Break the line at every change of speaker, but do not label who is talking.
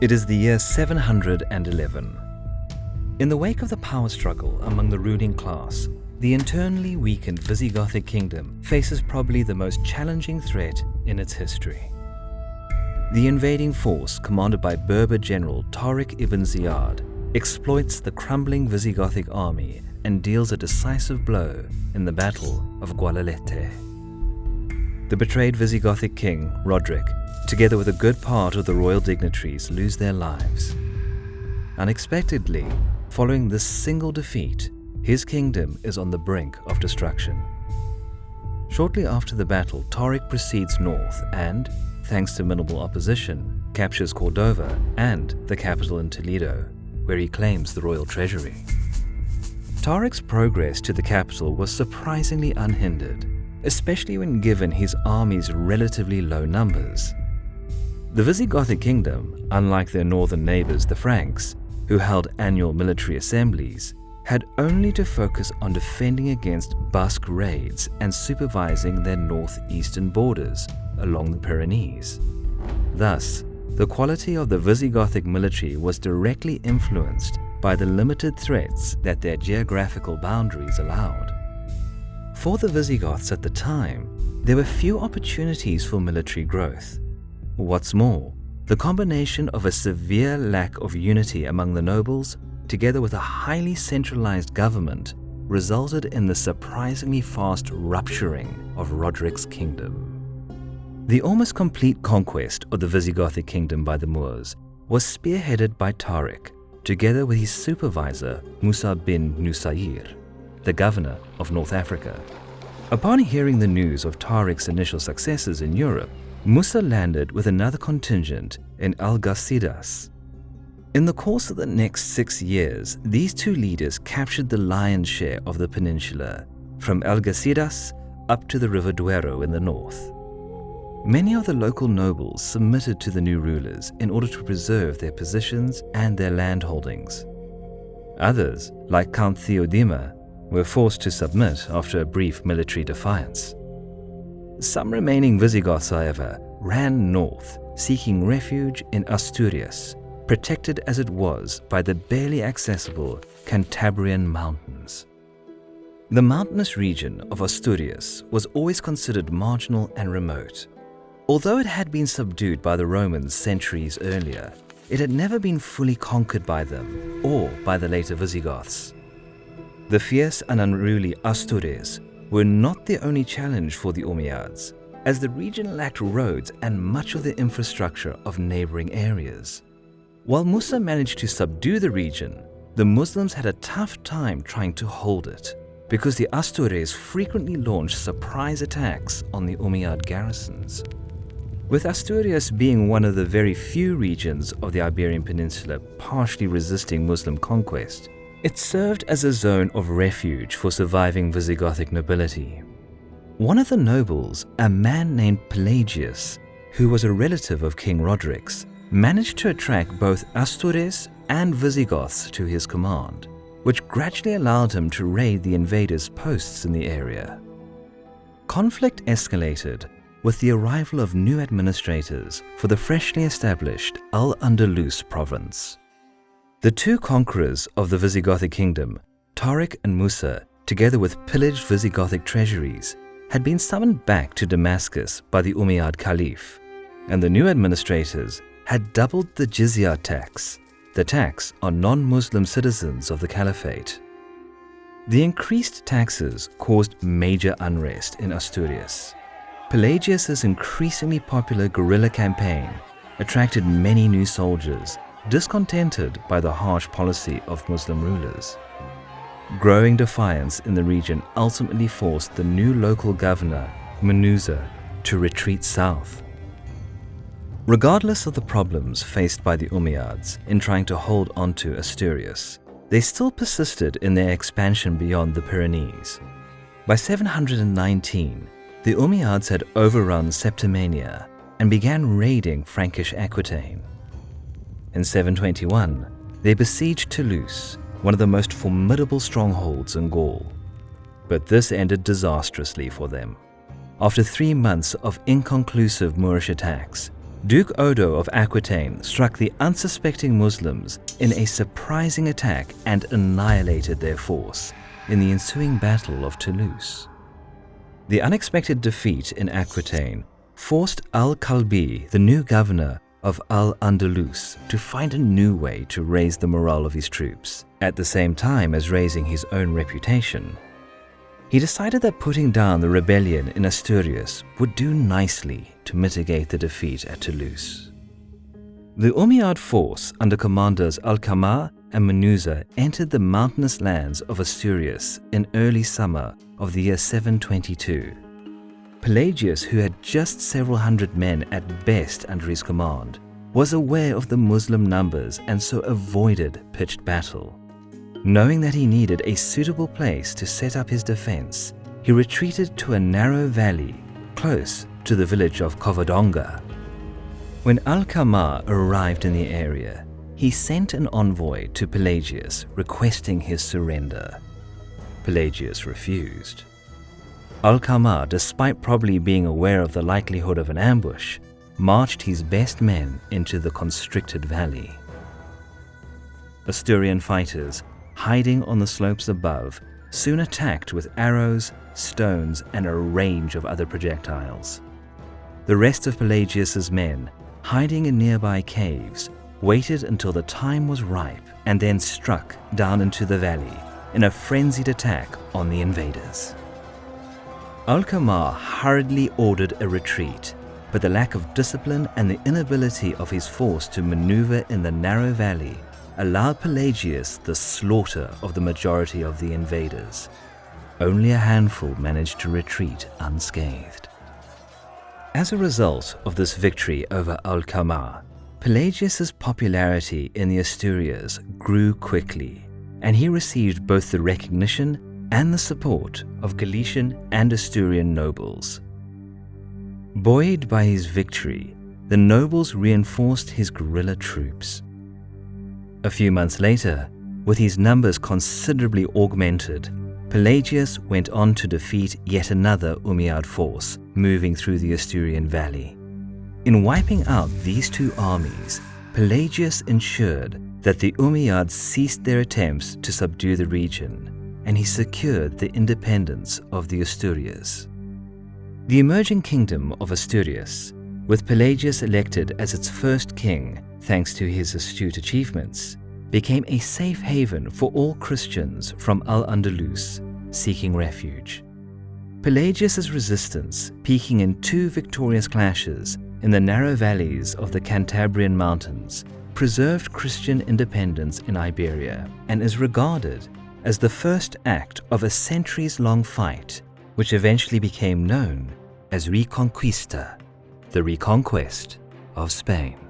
It is the year 711. In the wake of the power struggle among the ruling class, the internally weakened Visigothic kingdom faces probably the most challenging threat in its history. The invading force, commanded by Berber general Tariq ibn Ziyad, exploits the crumbling Visigothic army and deals a decisive blow in the Battle of Guadalete. The betrayed Visigothic king, Roderick, together with a good part of the royal dignitaries, lose their lives. Unexpectedly, following this single defeat, his kingdom is on the brink of destruction. Shortly after the battle, Tariq proceeds north and, thanks to minimal opposition, captures Cordova and the capital in Toledo, where he claims the royal treasury. Tariq's progress to the capital was surprisingly unhindered, especially when given his army's relatively low numbers. The Visigothic kingdom, unlike their northern neighbors the Franks, who held annual military assemblies, had only to focus on defending against Basque raids and supervising their northeastern borders along the Pyrenees. Thus, the quality of the Visigothic military was directly influenced by the limited threats that their geographical boundaries allowed. For the Visigoths at the time, there were few opportunities for military growth. What's more, the combination of a severe lack of unity among the nobles together with a highly centralized government, resulted in the surprisingly fast rupturing of Roderick's kingdom. The almost complete conquest of the Visigothic kingdom by the Moors was spearheaded by Tariq, together with his supervisor Musa bin Nusayr, the governor of North Africa. Upon hearing the news of Tariq's initial successes in Europe, Musa landed with another contingent in Algeciras, in the course of the next six years, these two leaders captured the lion's share of the peninsula, from Algeciras up to the River Duero in the north. Many of the local nobles submitted to the new rulers in order to preserve their positions and their landholdings. Others, like Count Theodimir, were forced to submit after a brief military defiance. Some remaining Visigoths, however, ran north, seeking refuge in Asturias, protected as it was by the barely accessible Cantabrian Mountains. The mountainous region of Asturias was always considered marginal and remote. Although it had been subdued by the Romans centuries earlier, it had never been fully conquered by them or by the later Visigoths. The fierce and unruly Astures were not the only challenge for the Umayyads, as the region lacked roads and much of the infrastructure of neighboring areas. While Musa managed to subdue the region, the Muslims had a tough time trying to hold it because the Astures frequently launched surprise attacks on the Umayyad garrisons. With Asturias being one of the very few regions of the Iberian Peninsula partially resisting Muslim conquest, it served as a zone of refuge for surviving Visigothic nobility. One of the nobles, a man named Pelagius, who was a relative of King Roderick's, managed to attract both Astures and Visigoths to his command, which gradually allowed him to raid the invaders' posts in the area. Conflict escalated with the arrival of new administrators for the freshly established Al-Andalus province. The two conquerors of the Visigothic kingdom, Tariq and Musa, together with pillaged Visigothic treasuries, had been summoned back to Damascus by the Umayyad Caliph, and the new administrators had doubled the jizya tax, the tax on non-Muslim citizens of the caliphate. The increased taxes caused major unrest in Asturias. Pelagius' increasingly popular guerrilla campaign attracted many new soldiers discontented by the harsh policy of Muslim rulers. Growing defiance in the region ultimately forced the new local governor, Munuza, to retreat south. Regardless of the problems faced by the Umayyads in trying to hold onto Asturias, they still persisted in their expansion beyond the Pyrenees. By 719, the Umayyads had overrun Septimania and began raiding Frankish Aquitaine. In 721, they besieged Toulouse, one of the most formidable strongholds in Gaul. But this ended disastrously for them. After three months of inconclusive Moorish attacks, Duke Odo of Aquitaine struck the unsuspecting Muslims in a surprising attack and annihilated their force in the ensuing Battle of Toulouse. The unexpected defeat in Aquitaine forced Al-Kalbi, the new governor of Al-Andalus, to find a new way to raise the morale of his troops, at the same time as raising his own reputation. He decided that putting down the rebellion in Asturias would do nicely to mitigate the defeat at Toulouse. The Umayyad force under commanders Al-Kamar and Munuza entered the mountainous lands of Asturias in early summer of the year 722. Pelagius, who had just several hundred men at best under his command, was aware of the Muslim numbers and so avoided pitched battle. Knowing that he needed a suitable place to set up his defense, he retreated to a narrow valley close to the village of Covadonga. When Al-Kamar arrived in the area, he sent an envoy to Pelagius requesting his surrender. Pelagius refused. Al-Kamar, despite probably being aware of the likelihood of an ambush, marched his best men into the constricted valley. Asturian fighters, hiding on the slopes above, soon attacked with arrows, stones, and a range of other projectiles. The rest of Pelagius's men, hiding in nearby caves, waited until the time was ripe and then struck down into the valley in a frenzied attack on the invaders. Al-Kamar hurriedly ordered a retreat, but the lack of discipline and the inability of his force to maneuver in the narrow valley allowed Pelagius the slaughter of the majority of the invaders. Only a handful managed to retreat unscathed. As a result of this victory over Al-Kamar, Pelagius's popularity in the Asturias grew quickly, and he received both the recognition and the support of Galician and Asturian nobles. Buoyed by his victory, the nobles reinforced his guerrilla troops. A few months later, with his numbers considerably augmented, Pelagius went on to defeat yet another Umayyad force moving through the Asturian valley. In wiping out these two armies, Pelagius ensured that the Umayyads ceased their attempts to subdue the region, and he secured the independence of the Asturias. The emerging kingdom of Asturias, with Pelagius elected as its first king thanks to his astute achievements, became a safe haven for all Christians from Al-Andalus seeking refuge. Pelagius's resistance, peaking in two victorious clashes in the narrow valleys of the Cantabrian Mountains, preserved Christian independence in Iberia and is regarded as the first act of a centuries-long fight which eventually became known as Reconquista, the reconquest of Spain.